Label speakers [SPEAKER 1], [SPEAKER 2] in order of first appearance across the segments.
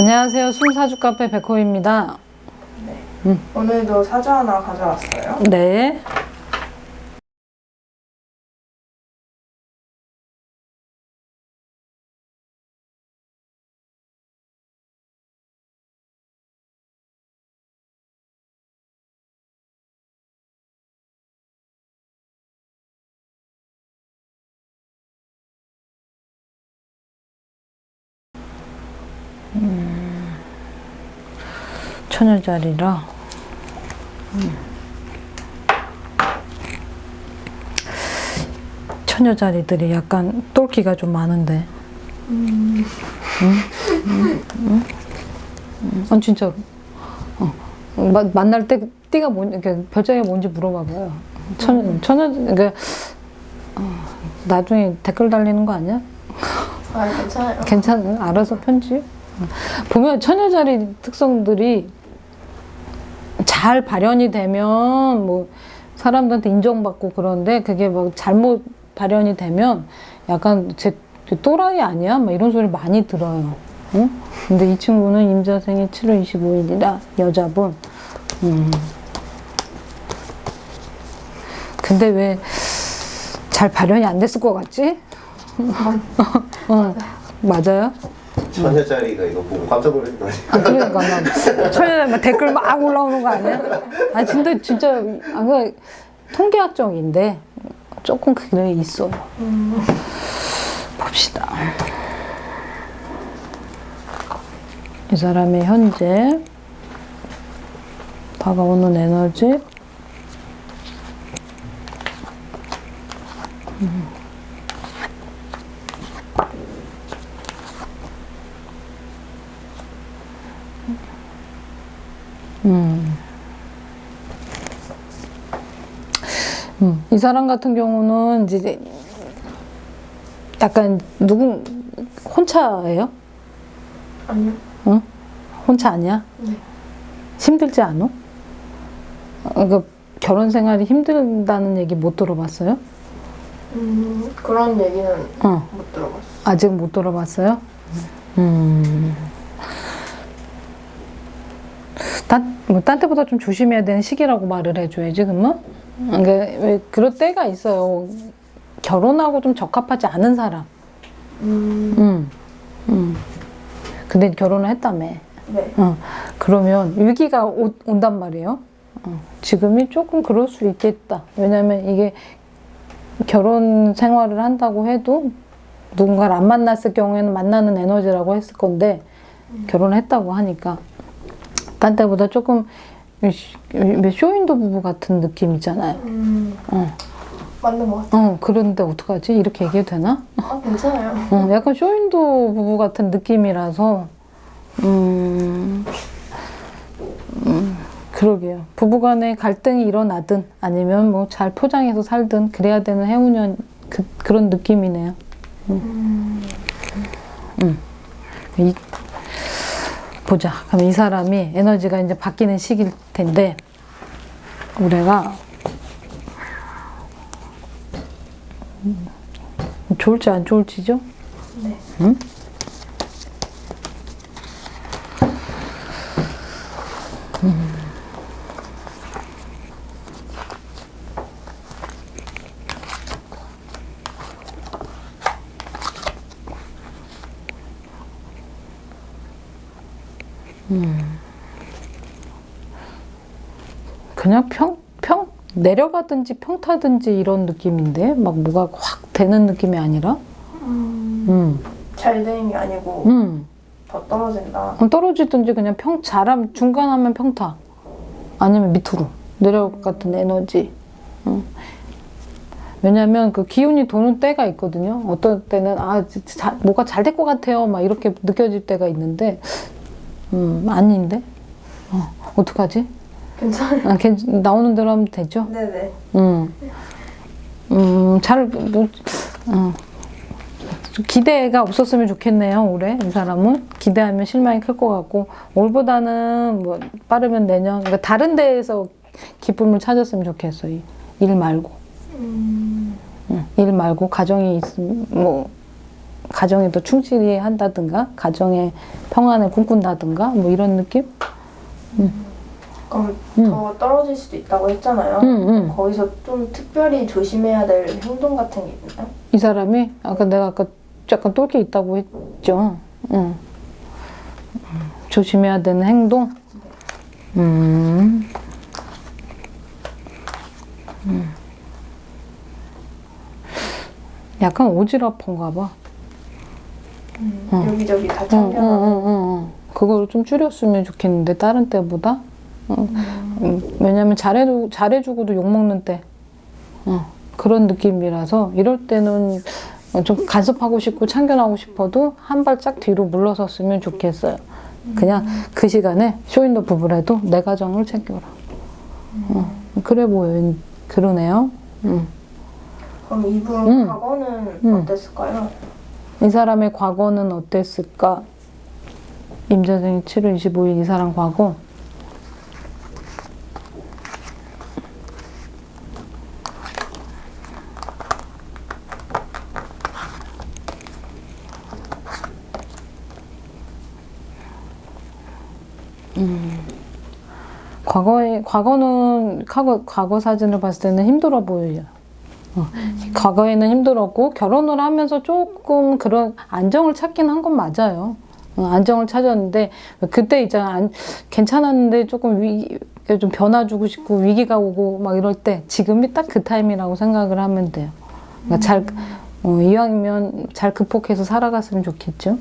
[SPEAKER 1] 안녕하세요. 숨사주 카페 백호입니다.
[SPEAKER 2] 오늘도 사주 하나 가져왔어요.
[SPEAKER 1] 네. 처녀자리라. 처녀 자리들이 약간 똘끼가 좀 많은데. 응? 응? 응? 응? 아니 진짜로. 어. 마, 만날 때 띠가 뭔, 그러니까 별자리가 뭔지 물어봐봐요. 처녀, 처녀, 그러니까 어, 나중에 댓글 달리는 거 아니야?
[SPEAKER 2] 아 괜찮아요.
[SPEAKER 1] 괜찮아요. 알아서 편집. 보면 처녀 자리 특성들이 잘 발현이 되면 뭐 사람들한테 인정받고 그런데 그게 뭐 잘못 발현이 되면 약간 제 또라이 아니야? 막 이런 소리 많이 들어요. 응? 근데 이 친구는 임자생이 7월 25일이라 여자분. 음. 근데 왜 잘 발현이 안 됐을 것 같지? 어, 맞아요?
[SPEAKER 3] 자리가 이거 보고 깜짝 아니야?
[SPEAKER 1] 아, 그러니까 막막 댓글 막 올라오는 거 아니야? 아 근데 진짜 아, 그 통계학적인데 조금 그게 있어요. 봅시다. 이 사람의 현재 다가오는 에너지 이 사람 같은 경우는 이제 약간 누군 혼자예요?
[SPEAKER 2] 아니요.
[SPEAKER 1] 응? 혼자 아니야?
[SPEAKER 2] 네.
[SPEAKER 1] 힘들지 않아? 어, 그 결혼 생활이 힘들다는 얘기 못 들어봤어요?
[SPEAKER 2] 음 그런 얘기는
[SPEAKER 1] 어,
[SPEAKER 2] 못 들어봤어요.
[SPEAKER 1] 아직 못 들어봤어요? 음. 딴, 뭐, 딴 때보다 좀 조심해야 되는 시기라고 말을 해줘야지, 그러면? 그러니까 왜 그럴 때가 있어요. 결혼하고 좀 적합하지 않은 사람.
[SPEAKER 2] 음
[SPEAKER 1] 음. 음. 근데 결혼을 했다며.
[SPEAKER 2] 네.
[SPEAKER 1] 어, 그러면 위기가 오, 온단 말이에요. 어, 지금이 조금 그럴 수 있겠다. 왜냐면 이게 결혼 생활을 한다고 해도 누군가를 안 만났을 경우에는 만나는 에너지라고 했을 건데 결혼을 했다고 하니까 딴 때보다 조금 쇼윈도 부부 같은 느낌 있잖아요.
[SPEAKER 2] 음
[SPEAKER 1] 어,
[SPEAKER 2] 맞는 것 같아요.
[SPEAKER 1] 어 그런데 어떡하지? 이렇게 얘기해도 되나?
[SPEAKER 2] 아 괜찮아요.
[SPEAKER 1] 어, 약간 쇼윈도 부부 같은 느낌이라서 음, 음, 그러게요. 부부간에 갈등이 일어나든 아니면 뭐 잘 포장해서 살든 그래야 되는 해운년 그, 그런 느낌이네요. 음. 음. 이, 보자. 그럼 이 사람이 에너지가 이제 바뀌는 시기일 텐데 우리가 음, 좋을지 안 좋을지죠?
[SPEAKER 2] 네.
[SPEAKER 1] 응? 그냥 평, 평, 내려가든지 평타든지 이런 느낌인데? 막 뭐가 확 되는 느낌이 아니라? 음,
[SPEAKER 2] 잘 되는 게 아니고
[SPEAKER 1] 음.
[SPEAKER 2] 더 떨어진다.
[SPEAKER 1] 어, 떨어지든지 그냥 평, 잘하면 중간 하면 평타. 아니면 밑으로. 내려갔던 에너지. 어. 왜냐면 그 기운이 도는 때가 있거든요. 어떤 때는 아, 자, 뭐가 잘 될 것 같아요. 막 이렇게 느껴질 때가 있는데, 음, 아닌데? 어, 어떡하지?
[SPEAKER 2] 괜찮아요.
[SPEAKER 1] 아, 괜 나오는 대로 하면 되죠?
[SPEAKER 2] 네네.
[SPEAKER 1] 음, 음, 잘, 뭐, 어. 좀 기대가 없었으면 좋겠네요, 올해. 이 사람은. 기대하면 실망이 클 것 같고, 올보다는 뭐, 빠르면 내년. 그러니까 다른 데에서 기쁨을 찾았으면 좋겠어요. 이- 일 말고.
[SPEAKER 2] 음
[SPEAKER 1] 응, 일 말고, 가정이 있으면, 뭐, 가정에 더 충실히 한다든가 가정의 평안을 꿈꾼다든가 뭐 이런 느낌?
[SPEAKER 2] 그럼
[SPEAKER 1] 음.
[SPEAKER 2] 더 떨어질 수도 있다고 했잖아요.
[SPEAKER 1] 응, 응.
[SPEAKER 2] 거기서 좀 특별히 조심해야 될 행동 같은 게 있나요?
[SPEAKER 1] 이 사람이 아까 내가 아까 약간 똘끼 있다고 했죠. 응. 조심해야 되는 행동. 음. 음. 약간 오지랖한가 봐. 응.
[SPEAKER 2] 여기저기 다.
[SPEAKER 1] 응, 응, 응. 그걸 좀 줄였으면 좋겠는데 다른 때보다. 응. 음, 왜냐면 잘해주 잘해주고도 욕 먹는 때. 어, 그런 느낌이라서 이럴 때는 좀 간섭하고 싶고 참견하고 싶어도 한 발짝 뒤로 물러섰으면 좋겠어요. 그냥 그 시간에 쇼인더 부부라도 내 가정을 챙겨라. 어, 그래 보여. 그러네요. 음.
[SPEAKER 2] 그럼 이분
[SPEAKER 1] 음.
[SPEAKER 2] 과거는
[SPEAKER 1] 음.
[SPEAKER 2] 어땠을까요?
[SPEAKER 1] 이 사람의 과거는 어땠을까? 임자생이 7월 25일 이 사람 과거. 음. 과거는 과거 과거 사진을 봤을 때는 힘들어 보여요. 어, 과거에는 힘들었고 결혼을 하면서 조금 그런 안정을 찾긴 한 건 맞아요. 어, 안정을 찾았는데 그때 있잖아 안- 괜찮았는데 조금 위, 좀 변화 주고 싶고 위기가 오고 막 이럴 때 지금이 딱 그 타임이라고 생각을 하면 돼요. 그러니까 잘 어, 이왕이면 잘 극복해서 살아갔으면 좋겠죠.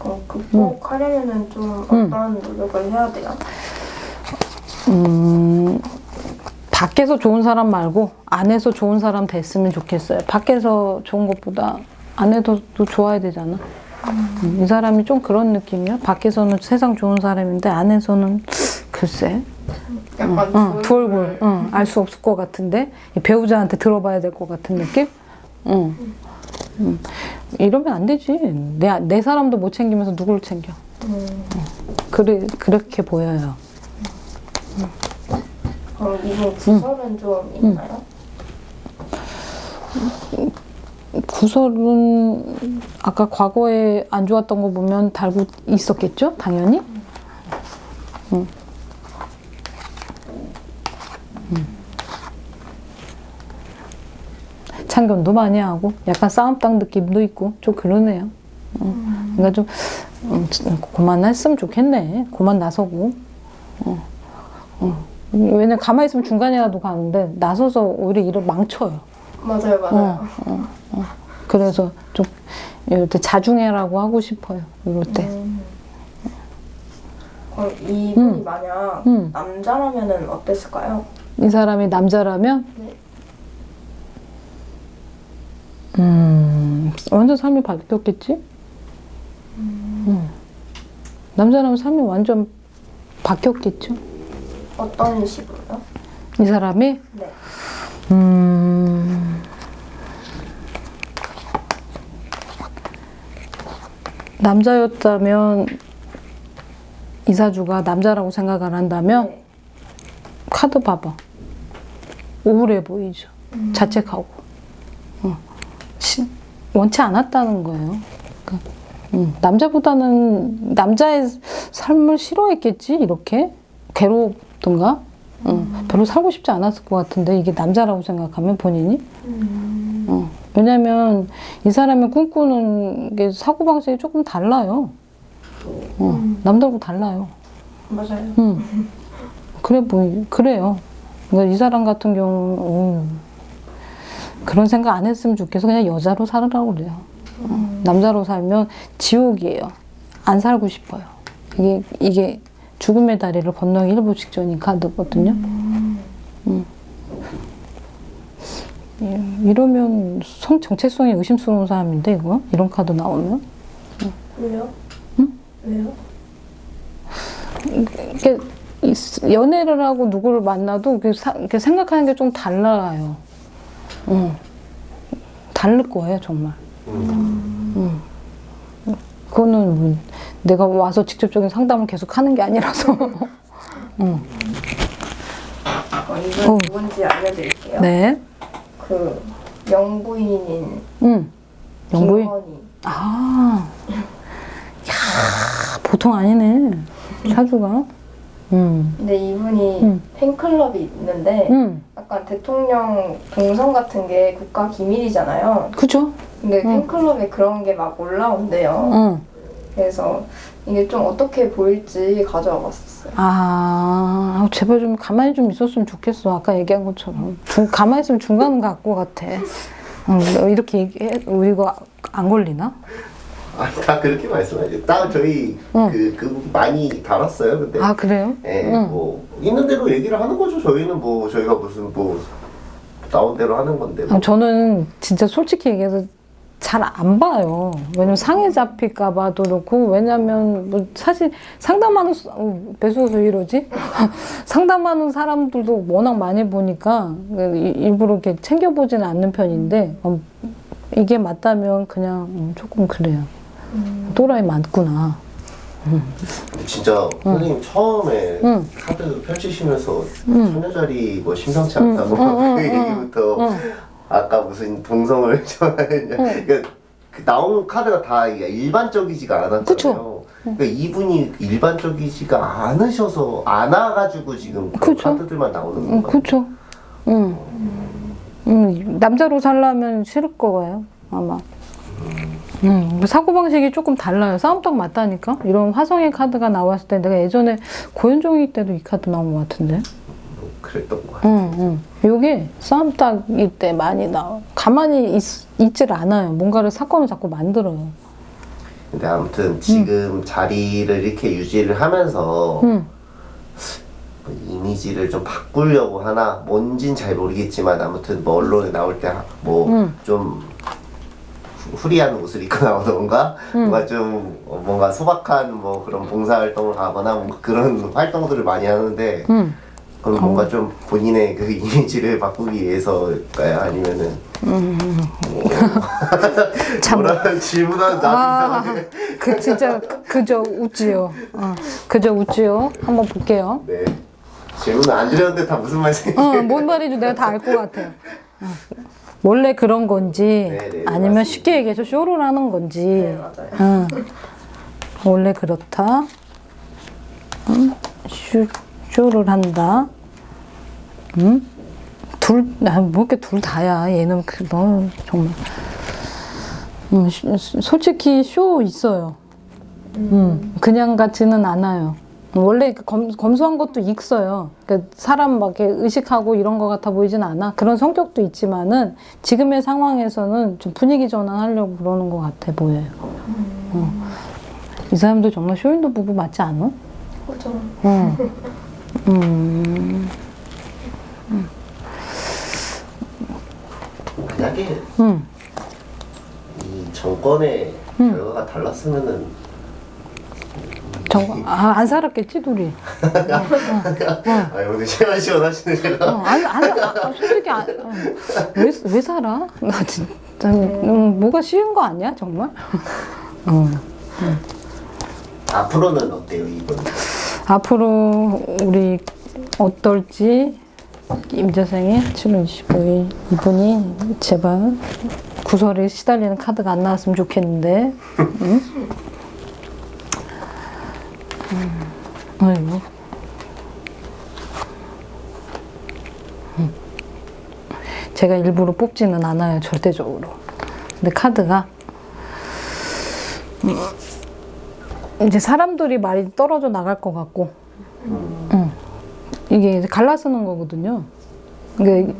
[SPEAKER 2] 그럼 극복하려면은 좀
[SPEAKER 1] 음.
[SPEAKER 2] 어떤 노력을 해야 돼요?
[SPEAKER 1] 음, 밖에서 좋은 사람 말고 안에서 좋은 사람 됐으면 좋겠어요. 밖에서 좋은 것보다 안에도 또 좋아야 되잖아. 음, 이 사람이 좀 그런 느낌이야. 밖에서는 세상 좋은 사람인데 안에서는 글쎄,
[SPEAKER 2] 약간
[SPEAKER 1] 응, 두
[SPEAKER 2] 얼굴.
[SPEAKER 1] 응, 알수 없을 것 같은데 이 배우자한테 들어봐야 될 것 같은 느낌. 응. 응. 이러면 안 되지. 내, 내 사람도 못 챙기면서 누구를 챙겨?
[SPEAKER 2] 음,
[SPEAKER 1] 그래, 그렇게 보여요.
[SPEAKER 2] 그럼 이분 구설은 좀 있나요?
[SPEAKER 1] 구설은 아까 과거에 안 좋았던 거 보면 달고 있었겠죠? 당연히. 응. 응. 참견도 많이 하고 약간 싸움당 느낌도 있고 좀 그러네요. 응. 그러니까 좀 음, 그만 했으면 좋겠네. 그만 나서고. 어. 어. 왜냐면 가만히 있으면 중간이라도 가는데 나서서 오히려 일을 망쳐요.
[SPEAKER 2] 맞아요, 맞아요.
[SPEAKER 1] 그래서 좀 이럴 때 자중해라고 하고 싶어요. 이럴 때.
[SPEAKER 2] 음. 그럼 이분이
[SPEAKER 1] 음.
[SPEAKER 2] 만약
[SPEAKER 1] 음.
[SPEAKER 2] 남자라면은 어땠을까요?
[SPEAKER 1] 이 사람이 남자라면
[SPEAKER 2] 네.
[SPEAKER 1] 음, 완전 삶이 바뀌었겠지? 음. 남자라면 삶이 완전 바뀌었겠죠?
[SPEAKER 2] 어떤 식으로요?
[SPEAKER 1] 이 사람이
[SPEAKER 2] 네.
[SPEAKER 1] 음, 남자였다면 이사주가 남자라고 생각을 한다면
[SPEAKER 2] 네.
[SPEAKER 1] 카드 봐봐. 우울해 보이죠. 자책하고. 어. 시- 원치 않았다는 거예요. 그러니까, 음, 남자보다는 남자의 삶을 싫어했겠지, 이렇게. 괴롭 던가? 음, 별로 살고 싶지 않았을 것 같은데, 이게 남자라고 생각하면 본인이?
[SPEAKER 2] 음.
[SPEAKER 1] 어. 왜냐면 이 사람이 꿈꾸는 게 사고방식이 조금 달라요. 어, 남들하고 달라요.
[SPEAKER 2] 맞아요.
[SPEAKER 1] 음. 그래 보이 그래요. 그러니까 이 사람 같은 경우 음, 그런 생각 안 했으면 좋겠어. 그냥 여자로 살으라고 그래요. 어, 남자로 살면 지옥이에요. 안 살고 싶어요. 이게 이게 죽음의 다리를 건너기 일부 직전인 카드거든요. 음. 예, 이러면 성 정체성이 의심스러운 사람인데 이거 이런 카드 나오면
[SPEAKER 2] 왜요? 왜요?
[SPEAKER 1] 이렇게 이- 연애를 하고 누구를 만나도 이렇게 사- 이렇게 생각하는 게 좀 달라요. 응. 다를 거예요, 정말. 응. 그거는 뭐 내가 와서 직접적인 상담을 계속 하는 게 아니라서. 응.
[SPEAKER 2] 어, 이분
[SPEAKER 1] 어.
[SPEAKER 2] 누군지 알려드릴게요.
[SPEAKER 1] 네.
[SPEAKER 2] 그 명부인인
[SPEAKER 1] 응. 영부인?
[SPEAKER 2] 김건희.
[SPEAKER 1] 아, 야 보통 아니네. 사주가. 음,
[SPEAKER 2] 근데 이분이
[SPEAKER 1] 음.
[SPEAKER 2] 팬클럽이 있는데
[SPEAKER 1] 음,
[SPEAKER 2] 약간 대통령 동선 같은 게 국가 기밀이잖아요.
[SPEAKER 1] 그죠?
[SPEAKER 2] 근데
[SPEAKER 1] 음.
[SPEAKER 2] 팬클럽에 그런 게 막 올라온대요.
[SPEAKER 1] 응.
[SPEAKER 2] 그래서 이게 좀 어떻게 보일지 가져와 봤었어요.
[SPEAKER 1] 아, 제발 좀 가만히 좀 있었으면 좋겠어. 아까 얘기한 것처럼. 중, 가만히 있으면 중간 갖고 같아. 응, 이렇게 얘기해. 이거 안 걸리나?
[SPEAKER 3] 아니 다 그렇게 말씀하죠. 딱 저희
[SPEAKER 1] 응.
[SPEAKER 3] 그, 그 많이 달았어요. 근데
[SPEAKER 1] 아, 그래요?
[SPEAKER 3] 예,
[SPEAKER 1] 응.
[SPEAKER 3] 뭐 있는 대로 얘기를 하는 거죠. 저희는 뭐 저희가 무슨 뭐 나온 대로 하는 건데. 뭐.
[SPEAKER 1] 아, 저는 진짜 솔직히 얘기해서 잘 안 봐요. 왜냐면 상해 잡힐까 봐도 그렇고, 왜냐면 뭐 사실 상담하는, 수- 어, 배수호수 이러지? 상담하는 사람들도 워낙 많이 보니까 이- 일부러 이렇게 챙겨보지는 않는 편인데, 어, 이게 맞다면 그냥 음, 조금 그래요. 또라이 많구나.
[SPEAKER 3] 근데 진짜 선생님 처음에
[SPEAKER 1] 응.
[SPEAKER 3] 카드 펼치시면서
[SPEAKER 1] 응.
[SPEAKER 3] 처녀자리 뭐 심상치 않다고
[SPEAKER 1] 응, 응,
[SPEAKER 3] 그
[SPEAKER 1] 응,
[SPEAKER 3] 얘기부터
[SPEAKER 1] 응.
[SPEAKER 3] 아까 무슨 동성을 좋아했냐 그러니까 그 나온 카드가 다 일반적이지가 않았잖아요.
[SPEAKER 1] 그쵸.
[SPEAKER 3] 그러니까 이분이 일반적이지가 않으셔서 않아가지고 지금 그런
[SPEAKER 1] 그쵸.
[SPEAKER 3] 카드들만 나오는
[SPEAKER 1] 응,
[SPEAKER 3] 건가요?
[SPEAKER 1] 그쵸. 응. 응, 남자로 살려면 싫을 거예요, 아마. 음, 사고방식이 조금 달라요. 싸움 딱 맞다니까? 이런 화성의 카드가 나왔을 때 내가 예전에 고현종이 때도 이 카드 나온 것 같은데?
[SPEAKER 3] 뭐 그랬던 것 같아요.
[SPEAKER 1] 응, 응. 요게 싸움 딱일 때 많이 나와. 가만히 있, 있질 않아요. 뭔가를 사건을 자꾸 만들어요.
[SPEAKER 3] 근데 아무튼 지금 자리를 이렇게 유지를 하면서
[SPEAKER 1] 응.
[SPEAKER 3] 뭐 이미지를 좀 바꾸려고 하나 뭔진 잘 모르겠지만 아무튼 뭐 언론에 나올 때뭐
[SPEAKER 1] 음.
[SPEAKER 3] 좀 후리한 옷을 입고 나오던가 뭔가 좀 어, 뭔가 소박한 뭐 그런 봉사 활동을 하거나 뭔가 그런 활동들을 많이 하는데
[SPEAKER 1] 응.
[SPEAKER 3] 그럼 뭔가 좀 본인의 그 이미지를 바꾸기 위해서일까요? 아니면은 뭐
[SPEAKER 1] 참.
[SPEAKER 3] 질문하는 나도
[SPEAKER 1] 아, 그 진짜 그- 그저 웃지요. 어, 그저 웃지요. 한번 볼게요.
[SPEAKER 3] 네 질문을 안 드렸는데 다 무슨 말씀인지
[SPEAKER 1] 어, 뭔 말인지 내가 다 알 것 같아요. 어. 원래 그런 건지
[SPEAKER 3] 네, 네,
[SPEAKER 1] 아니면
[SPEAKER 3] 맞습니다.
[SPEAKER 1] 쉽게 얘기해서 쇼를 하는 건지
[SPEAKER 2] 네, 맞아요.
[SPEAKER 1] 응. 원래 그렇다. 응? 쇼, 쇼를 한다. 응? 둘, 아, 뭐 이렇게 둘 다야. 얘는 그, 뭐, 정말. 음, 쇼- 솔직히 쇼 있어요. 음, 그냥 같지는 않아요. 원래 그 검, 검소한 것도 있어요. 그러니까 사람 막 이렇게 의식하고 이런 것 같아 보이진 않아. 그런 성격도 있지만은 지금의 상황에서는 좀 분위기 전환하려고 그러는 것 같아 보여요. 어. 이 사람도 정말 쇼윈도 부부 맞지 않아?
[SPEAKER 2] 그죠.
[SPEAKER 1] 어. 음,
[SPEAKER 3] 만약에
[SPEAKER 1] 음,
[SPEAKER 3] 이 정권의
[SPEAKER 1] 음.
[SPEAKER 3] 결과가 달랐으면은
[SPEAKER 1] 정, 아, 안 살았겠지, 둘이.
[SPEAKER 3] 아 오늘 시원 시원하시네 제가
[SPEAKER 1] 어, 아니, 아니, 아, 솔직히, 아, 어, 왜, 왜 살아? 나 진짜, 음, 뭐가 쉬운 거 아니야, 정말? 어.
[SPEAKER 3] 앞으로는 어때요 이분?
[SPEAKER 1] 앞으로 우리 어떨지 임재생의 7월 25일 이분이 제발 구설에 시달리는 카드가 안 나왔으면 좋겠는데. 응? 음, 아이고. 음. 제가 일부러 뽑지는 않아요 절대적으로. 근데 카드가 이제 사람들이 많이 떨어져 나갈 것 같고, 응. 이게 이제 갈라쓰는 거거든요. 그러니까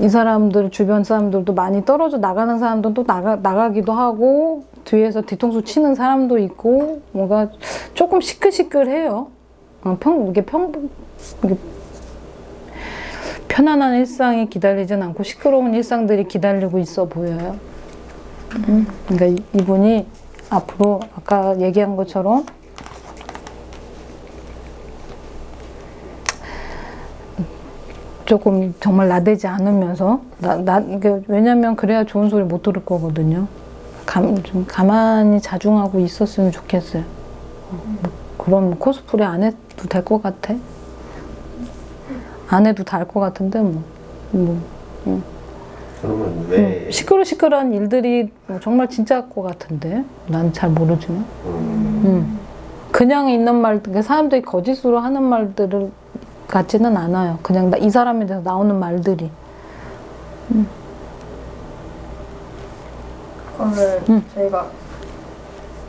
[SPEAKER 1] 이 사람들 주변 사람들도 많이 떨어져 나가는 사람들도 나가 나가기도 하고 뒤에서 뒤통수 치는 사람도 있고 뭔가 조금 시끌시끌해요. 어, 평 이게 평 이게 편안한 일상이 기다리진 않고 시끄러운 일상들이 기다리고 있어 보여요. 음, 그러니까 이- 이분이 앞으로 아까 얘기한 것처럼 조금 정말 나대지 않으면서 나, 나 그, 왜냐면 그래야 좋은 소리 못 들을 거거든요. 감, 좀 가만히 자중하고 있었으면 좋겠어요. 어, 뭐 그럼 뭐 코스프레 안 해도 될 것 같아. 안 해도 다 알 것 같은데 뭐. 뭐. 음.
[SPEAKER 3] 그러면 왜
[SPEAKER 1] 시끄러 시끄러한 일들이 정말 진짜일 것 같은데 난 잘 모르지만
[SPEAKER 3] 음,
[SPEAKER 1] 음. 그냥 있는 말그 사람들이 거짓으로 하는 말들을 같지는 않아요. 그냥 나- 이 사람에 대해서 나오는 말들이
[SPEAKER 2] 그러면
[SPEAKER 1] 음.
[SPEAKER 2] 저희가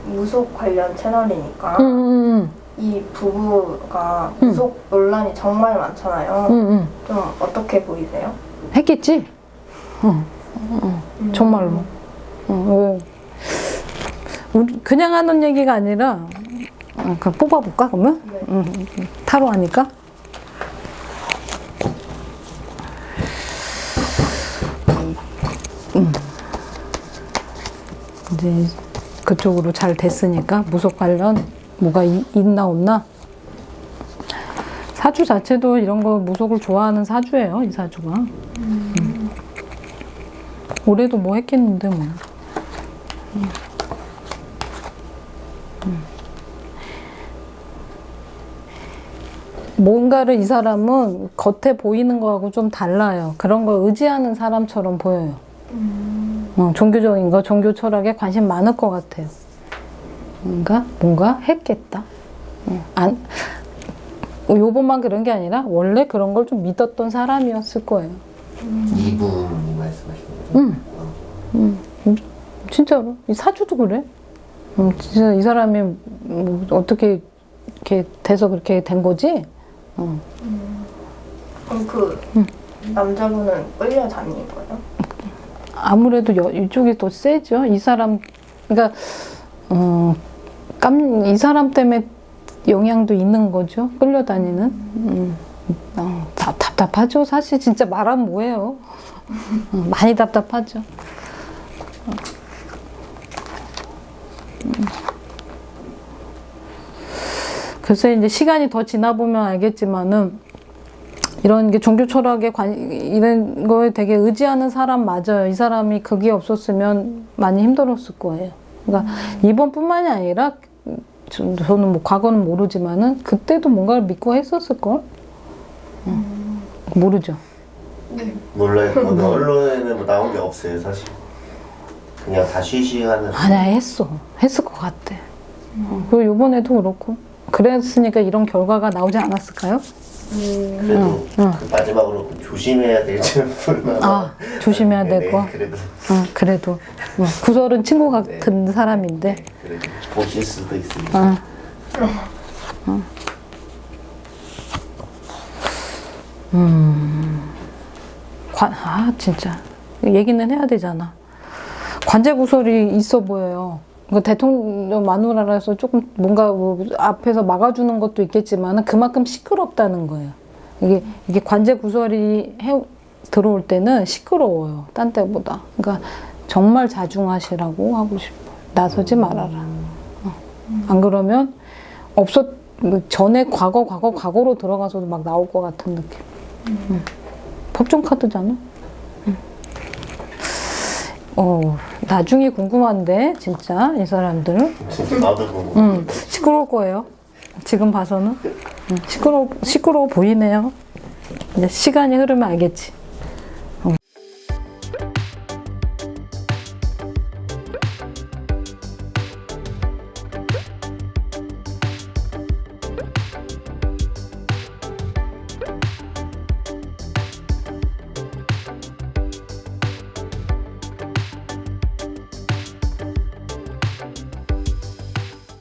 [SPEAKER 2] 무속 관련 채널이니까
[SPEAKER 1] 음, 음,
[SPEAKER 2] 이 부부가
[SPEAKER 1] 음.
[SPEAKER 2] 무속 논란이 정말 많잖아요.
[SPEAKER 1] 음, 음, 음.
[SPEAKER 2] 좀 어떻게 보이세요?
[SPEAKER 1] 했겠지. 어, 정말로. 어, 왜? 우리 그냥 하는 얘기가 아니라 어, 그냥 뽑아볼까 그러면?
[SPEAKER 2] 네.
[SPEAKER 1] 음, 음, 타로 하니까. 음. 이제 그쪽으로 잘 됐으니까 무속 관련 뭐가 이- 있나 없나? 사주 자체도 이런 거 무속을 좋아하는 사주예요, 이 사주가. 음. 올해도 뭐 했겠는데 뭐. 음. 음. 뭔가를 이 사람은 겉에 보이는 거하고 좀 달라요. 그런 걸 의지하는 사람처럼 보여요. 어, 종교적인 거, 종교 철학에 관심 많을 것 같아요. 뭔가 뭔가 했겠다. 어, 안 요번만 그런 게 아니라 원래 그런 걸 좀 믿었던 사람이었을 거예요.
[SPEAKER 3] 이분
[SPEAKER 1] 음. 음, 진짜로 이 사주도 그래. 음, 진짜 이 사람이 뭐 어떻게 이렇게 돼서 그렇게 된 거지? 어.
[SPEAKER 2] 그럼 그
[SPEAKER 1] 음.
[SPEAKER 2] 남자분은 끌려다닌 거예요?
[SPEAKER 1] 아무래도 여, 이쪽이 더 세죠. 이 사람, 그러니까 어, 깜, 이 사람 때문에 영향도 있는 거죠. 끌려 다니는. 음, 어, 다, 답답하죠. 사실 진짜 말하면 뭐해요. 어, 많이 답답하죠. 어. 음. 글쎄 이제 시간이 더 지나 보면 알겠지만은 이런 게 종교 철학에 관 이런 거에 되게 의지하는 사람 맞아요. 이 사람이 그게 없었으면 많이 힘들었을 거예요. 그러니까 이번뿐만이 아니라 저- 저는 뭐 과거는 모르지만은 그때도 뭔가를 믿고 했었을 걸. 모르죠.
[SPEAKER 3] 몰라요. 뭐 언론에는 뭐 나온 게 없어요, 사실. 그냥 다 쉬쉬하는.
[SPEAKER 1] 아니야 했어. 했을 것 같아. 어, 그리고 이번에도 그렇고 그랬으니까 이런 결과가 나오지 않았을까요?
[SPEAKER 3] 그래도
[SPEAKER 1] 응, 응.
[SPEAKER 3] 그 마지막으로 그 조심해야 될 점은
[SPEAKER 1] 아 조심해야
[SPEAKER 3] 네,
[SPEAKER 1] 되고.
[SPEAKER 3] 네, 그래도
[SPEAKER 1] 어, 그래도 어, 구설은 친구 같은 사람인데.
[SPEAKER 3] 그래도 보실 수도 있으니까.
[SPEAKER 1] 어. 어. 음. 관, 아, 진짜. 얘기는 해야 되잖아. 관제 구설이 있어 보여요. 그 대통령 마누라라서 조금 뭔가 뭐 앞에서 막아주는 것도 있겠지만 그만큼 시끄럽다는 거예요. 이게, 이게 관제 구설이 해, 들어올 때는 시끄러워요. 딴 때보다. 그러니까 정말 자중하시라고 하고 싶어. 나서지 말아라. 어. 안 그러면 없었 뭐 전에 과거 과거 과거로 들어가서도 막 나올 것 같은 느낌. 음. 법정 카드잖아. 음. 어 나중에 궁금한데 진짜 이 사람들
[SPEAKER 3] 진짜 나도 보고.
[SPEAKER 1] 음, 시끄러울 거예요. 지금 봐서는 음, 시끄러 시끄러워 보이네요. 이제 시간이 흐르면 알겠지.